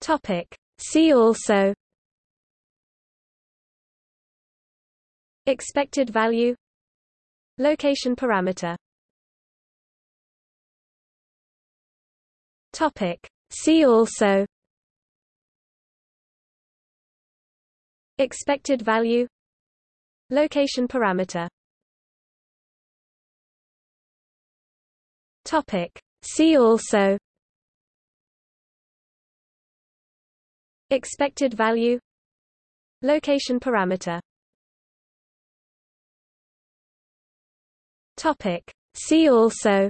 Topic. See also. Expected value. Location parameter. Topic. See also. Expected value. Location parameter. Topic. See also Expected value. Location parameter. Topic. See also.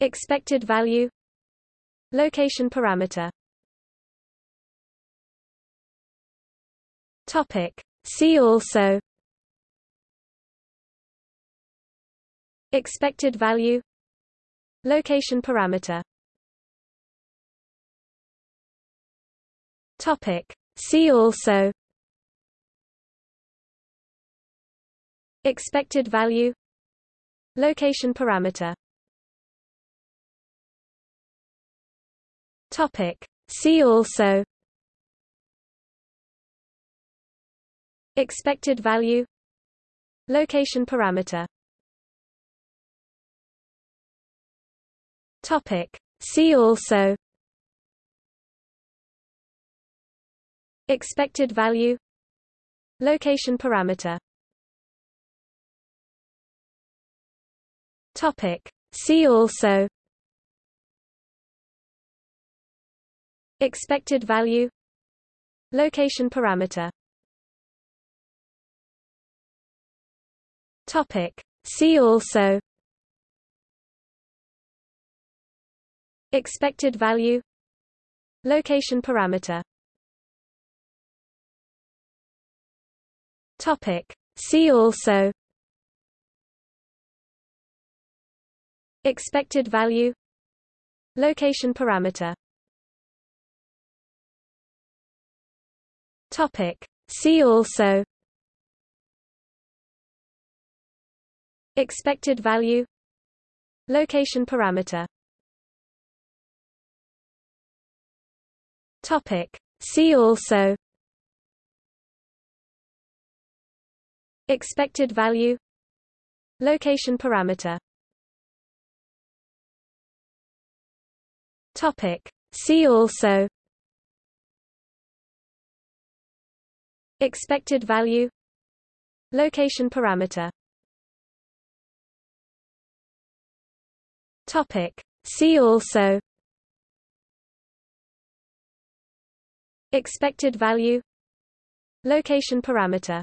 Expected value. Location parameter. Topic. See also. Expected value. Location parameter Topic. See also. Expected value. Location parameter. Topic. See also. Expected value. Location parameter. Topic. See also Expected value. Location parameter. Topic. See also. Expected value. Location parameter. Topic. See also. Expected value. Location parameter Topic. See also. Expected value. Location parameter. Topic. See also. Expected value. Location parameter. Topic. See also Expected value. Location parameter. Topic. See also. Expected value. Location parameter. Topic. See also. Expected value. Location parameter